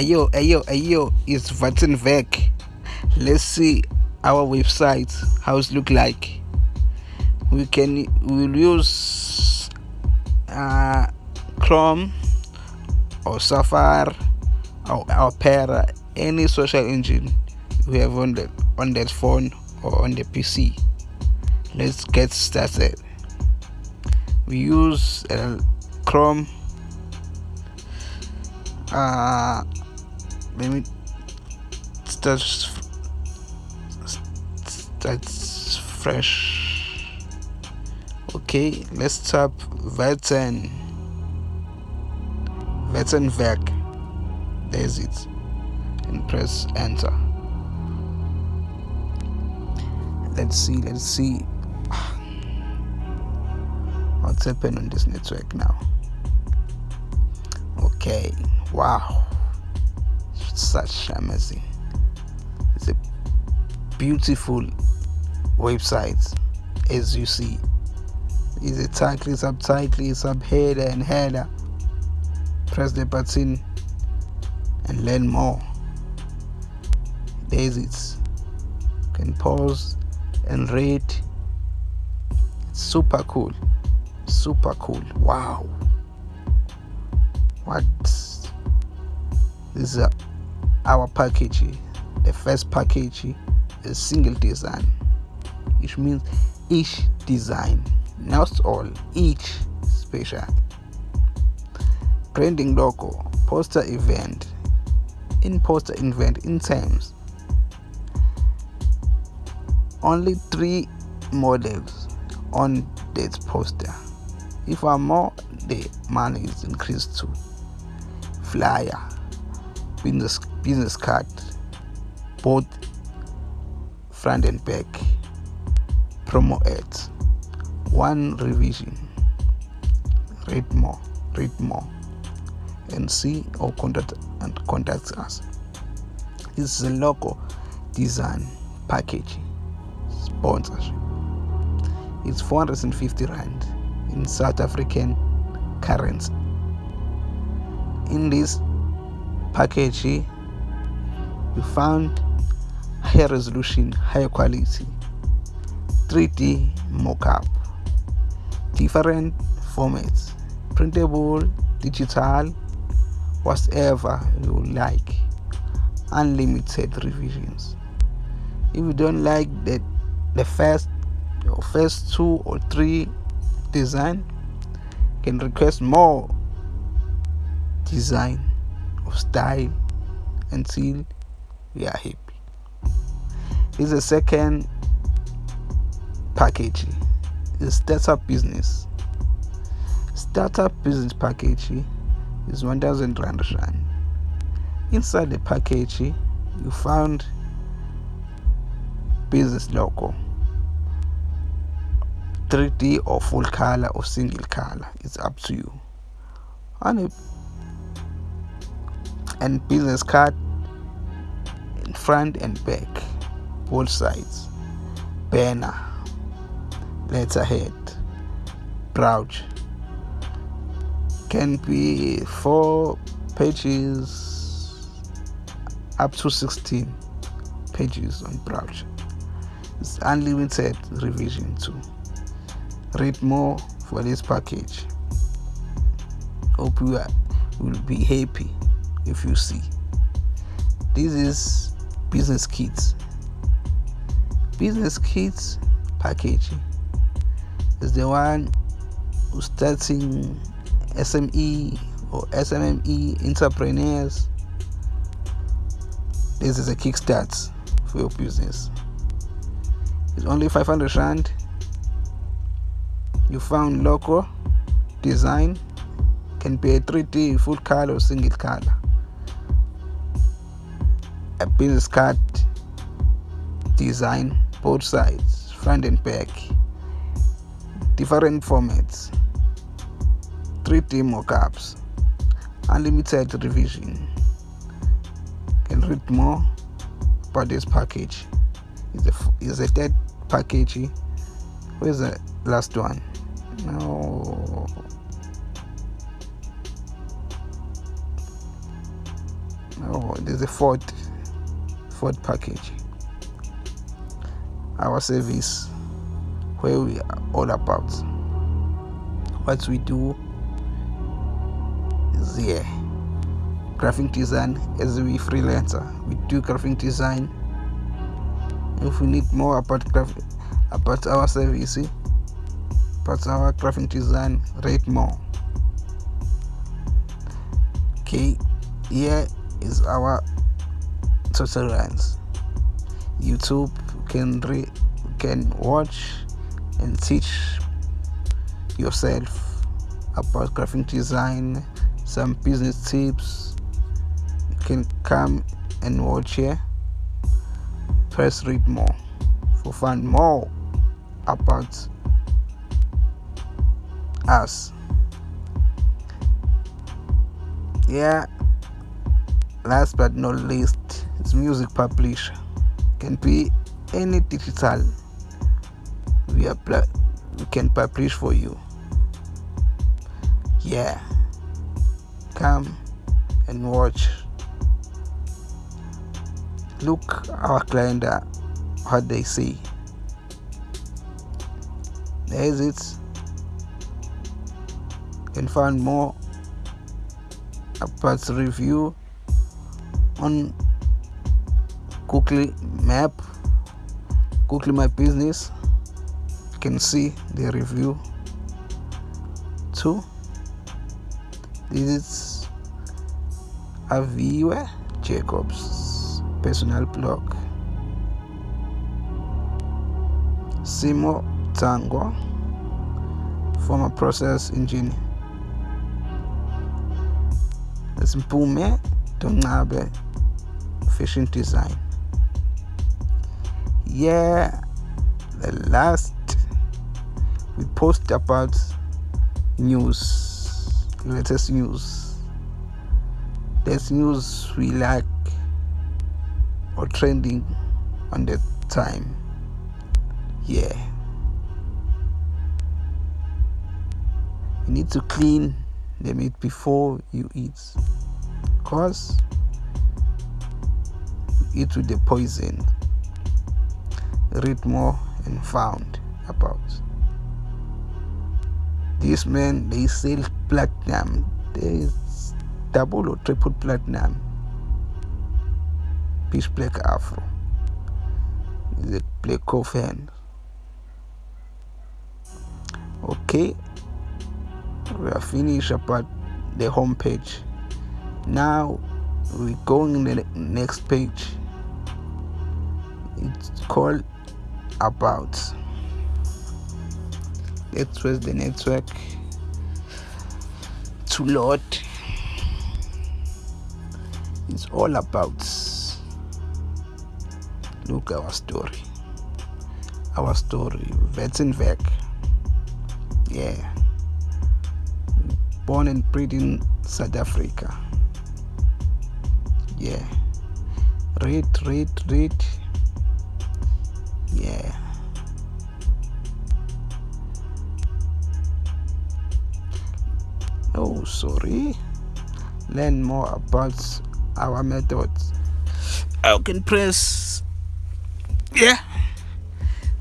ayo ayo ayo it's Vattenberg let's see our website how it look like. We can we'll use uh, Chrome or Safari or Opera any social engine we have on the on that phone or on the PC let's get started. We use uh, Chrome. Uh, let me start start fresh. Okay let's tap Vatten Vattenberg there's it. And press enter. Let's see let's see. What's happening on this network now? Okay wow such amazing. It's a beautiful website as you see. Is a title subtitle subheader and header. Press the button and learn more. There's it. You can pause and read. It's super cool. Super cool. Wow. What? This is a, our package the first package is single design which means each design not all each special. Branding logo poster event in poster event in terms. Only three models on that poster. If I'm more the money is increased to flyer business business card both front and back promo ads one revision read more read more and see or contact and contact us. This is a logo design package sponsorship. It's 450 rand in south african currency. In this package you found higher resolution higher quality. 3d mockup. Different formats. Printable digital whatever you like. Unlimited revisions. If you don't like the the first first two or three design can request more design of style until we are happy. Is the second package. Is startup business. Startup business package is 1000 rand inside the package you found business logo. 3d or full color or single color it's up to you. And and business card front and back. Both sides. Banner. Letterhead brooch can be four pages up to 16 pages on brooch it's unlimited revision too. Read more for this package. Hope you will be happy if you see. This is business kits. Business kits package is the one who's starting SME or SMME entrepreneurs. This is a kickstart for your business. It's only 500 rand. You found local design. Can be a 3d full color or single color a business card design both sides front and back. Different formats. 3d mockups. Unlimited revision. Can read more about this package is a is a third package. Where's the last one? No. Oh there's a fourth fourth package our service where we are all about what we do is here graphic design as we freelancer we do graphic design. If we need more about graphic about our service about our graphic design rate more. Okay here is our tutorials youtube can re can watch and teach yourself about graphic design some business tips. You can come and watch here. Press read more for find more about us. Yeah last but not least it's music publisher. Can be any digital we apply we can publish for you. Yeah. Come and watch. Look our client uh, what they see. there is it. Can find more about review on Google Map, Google My Business. You can see the review too. This is Aviwe Jacobs personal blog. Simo Tango, former process engineer. Simpume Tongabe fashion design. Yeah, the last we post about news, latest news. There's news we like or trending on that time. Yeah. You need to clean the meat before you eat cause you eat with the poison read more and found about. These men they sell platinum. There's double or triple platinum. Pitch black afro. The black coffin? Okay. We are finished about the home page. Now we're going the next page. It's called about let's press the network to load it's all about look our story. Our story Vetsenvek yeah. Born and bred in South Africa. Yeah. Read read read yeah. Oh sorry. Learn more about our methods. I can press yeah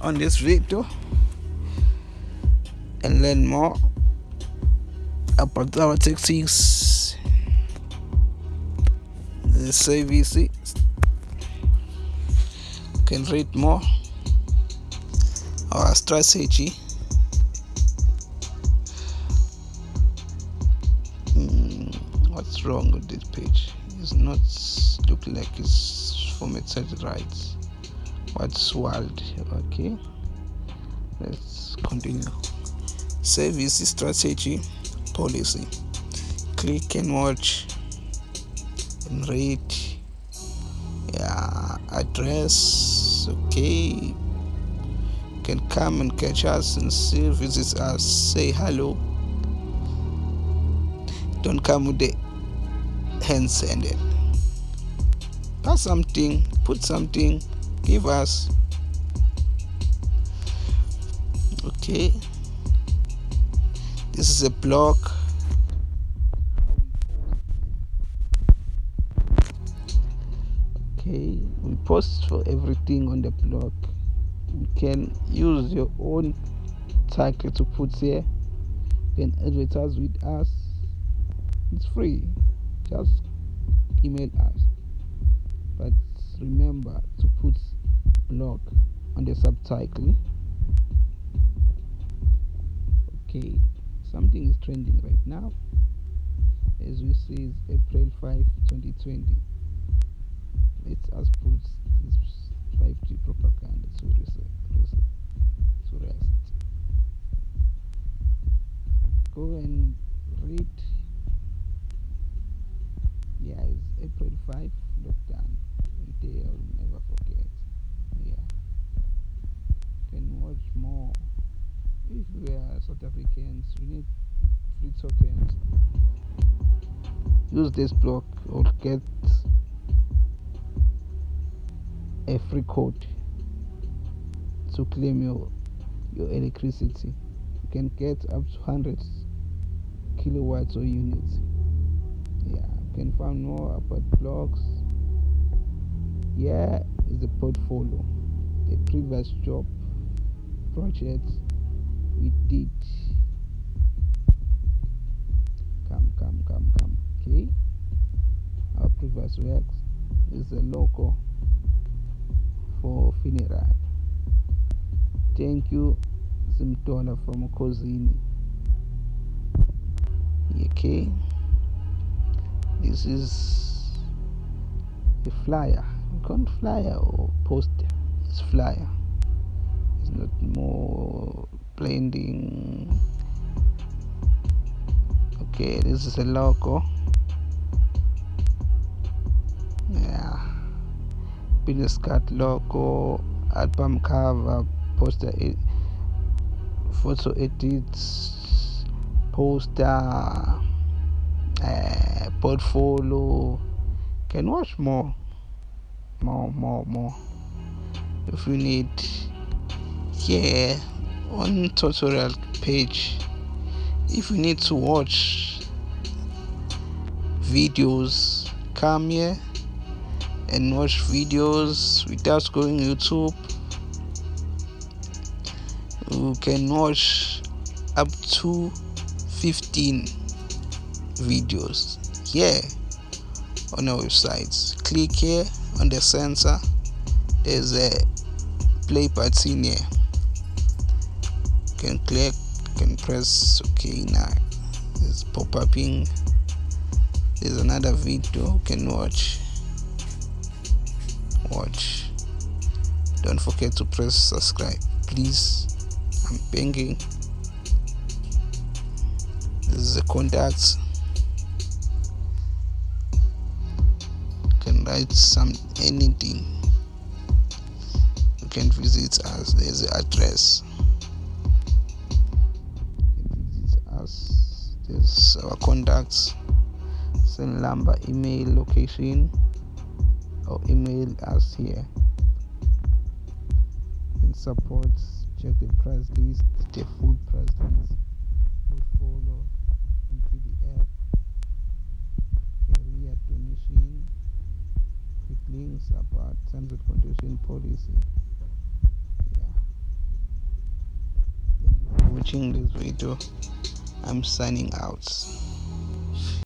on this video and learn more about our techniques. The CVC can read more our strategy mm, what's wrong with this page? It's not look like it's formatted right. What's wild? Okay. Let's continue. Service strategy policy. Click and watch rate yeah address. Okay can come and catch us and see visit us say hello. Don't come with the hands ended pass something put something give us. Okay. This is a block. Okay we post for everything on the blog you can use your own title to put here you can advertise with us. It's free. Just email us. But remember to put blog on the subtitle. Okay something is trending right now. As we see it's april 5 2020 let us use this block or get a free code to claim your your electricity. You can get up to 100 kilowatts or units. Yeah you can find more about blocks. Here is the portfolio. A previous job project we did okay our previous works is a logo for funeral. Thank you Simtola from Kozini okay this is a flyer. Can't flyer or poster it's flyer. It's not more blending. Okay this is a logo business card logo album cover poster photo edits poster uh, portfolio. Can watch more more more more. If you need yeah, on tutorial page. If you need to watch videos come here and watch videos without going youtube. You can watch up to 15 videos here on our website click here on the sensor there's a play button here. You can click you can press ok now. It's pop-upping there's another video you can watch watch. Don't forget to press subscribe. Please i'm begging this is the contact. You can write some anything. You can visit us. There's the address. Visit us. There's our contacts. Send number email location or email us here. In support check the price list the full price list. Portfolio in pdf career donation. Quick links about terms and condition policy. Yeah. Watching this video. I'm signing out